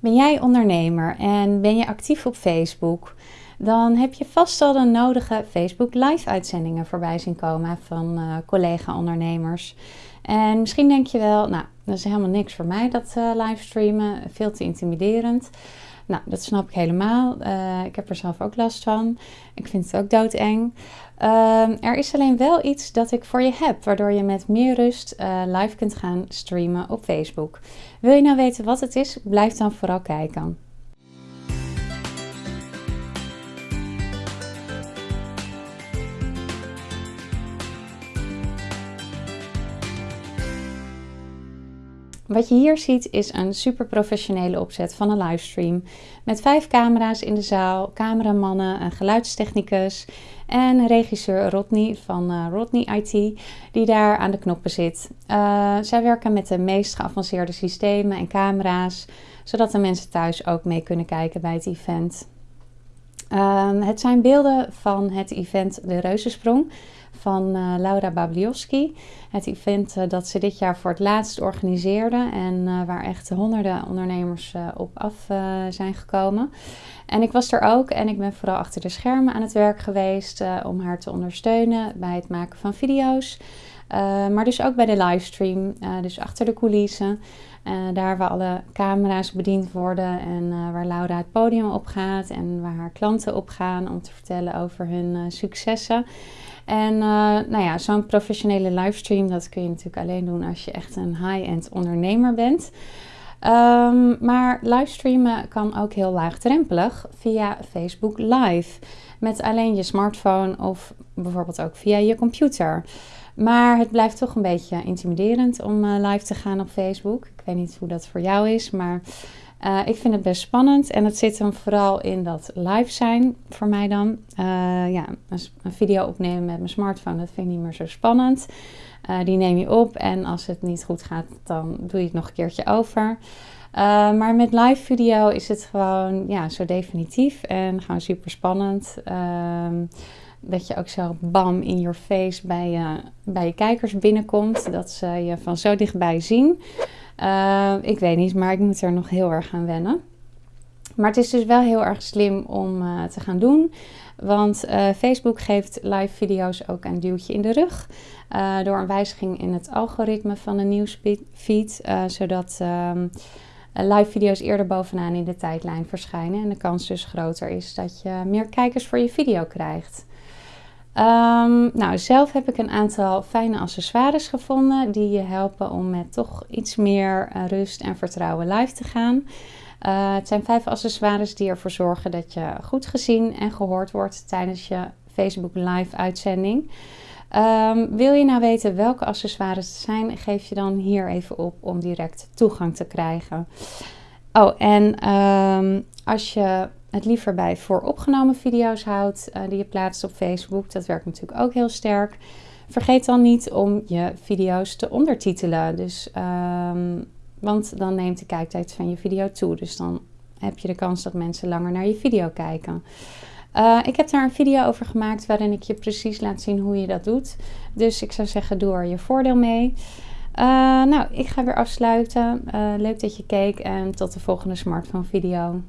Ben jij ondernemer en ben je actief op Facebook? Dan heb je vast al de nodige Facebook live uitzendingen voorbij zien komen van uh, collega-ondernemers. En misschien denk je wel, nou, dat is helemaal niks voor mij, dat uh, livestreamen, veel te intimiderend. Nou, dat snap ik helemaal. Uh, ik heb er zelf ook last van. Ik vind het ook doodeng. Uh, er is alleen wel iets dat ik voor je heb, waardoor je met meer rust live kunt gaan streamen op Facebook. Wil je nou weten wat het is? Blijf dan vooral kijken. Wat je hier ziet is een super professionele opzet van een livestream. Met vijf camera's in de zaal, cameramannen, een geluidstechnicus en regisseur Rodney van uh, Rodney IT, die daar aan de knoppen zit. Uh, zij werken met de meest geavanceerde systemen en camera's, zodat de mensen thuis ook mee kunnen kijken bij het event. Uh, het zijn beelden van het event De Reuzensprong van uh, Laura Babliowski. Het event uh, dat ze dit jaar voor het laatst organiseerde en uh, waar echt honderden ondernemers op af zijn gekomen. En ik was er ook en ik ben vooral achter de schermen aan het werk geweest om haar te ondersteunen bij het maken van video's. Maar dus ook bij de livestream, dus achter de coulissen. daar waar alle camera's bediend worden en waar Laura het podium op gaat en waar haar klanten op gaan om te vertellen over hun successen. En nou ja, zo'n professionele livestream, dat kun je natuurlijk alleen doen als je echt een high-end ondernemer bent. Um, maar livestreamen kan ook heel laagdrempelig via Facebook Live. Met alleen je smartphone of bijvoorbeeld ook via je computer. Maar het blijft toch een beetje intimiderend om uh, live te gaan op Facebook. Ik weet niet hoe dat voor jou is, maar uh, ik vind het best spannend en het zit hem vooral in dat live zijn voor mij dan. Uh, ja, een, een, video opnemen met mijn smartphone, dat vind ik niet meer zo spannend. Die neem je op en als het niet goed gaat, dan doe je het nog een keertje over. Maar met live video is het gewoon ja, zo definitief en gewoon super spannend. Ehm, dat je ook zo bam in your face bij je, bij je kijkers binnenkomt. Dat ze je van zo dichtbij zien. Uh, ik weet niet, maar ik moet er nog heel erg aan wennen. Maar het is dus wel heel erg slim om uh, te gaan doen. Want Facebook geeft live video's ook een duwtje in de rug. door een wijziging in het algoritme van de nieuwsfeed. zodat um, live video's eerder bovenaan in de tijdlijn verschijnen. En de kans dus groter is dat je meer kijkers voor je video krijgt. Um, nou, zelf heb ik een aantal fijne accessoires gevonden die je helpen om met toch iets meer uh, rust en vertrouwen live te gaan. Uh, het zijn vijf accessoires die ervoor zorgen dat je goed gezien en gehoord wordt tijdens je Facebook live uitzending. Um, wil je nou weten welke accessoires het zijn, geef je dan hier even op om direct toegang te krijgen. Oh, en um, als je het liever bij vooropgenomen video's houdt uh, die je plaatst op Facebook. Dat werkt natuurlijk ook heel sterk. Vergeet dan niet om je video's te ondertitelen. Dus, um, want dan neemt de kijktijd van je video toe. Dus dan heb je de kans dat mensen langer naar je video kijken. Uh, ik heb daar een video over gemaakt waarin ik je precies laat zien hoe je dat doet. Dus ik zou zeggen, doe er je voordeel mee. Uh, nou, ik ga weer afsluiten. Uh, leuk dat je keek en tot de volgende smartphone video.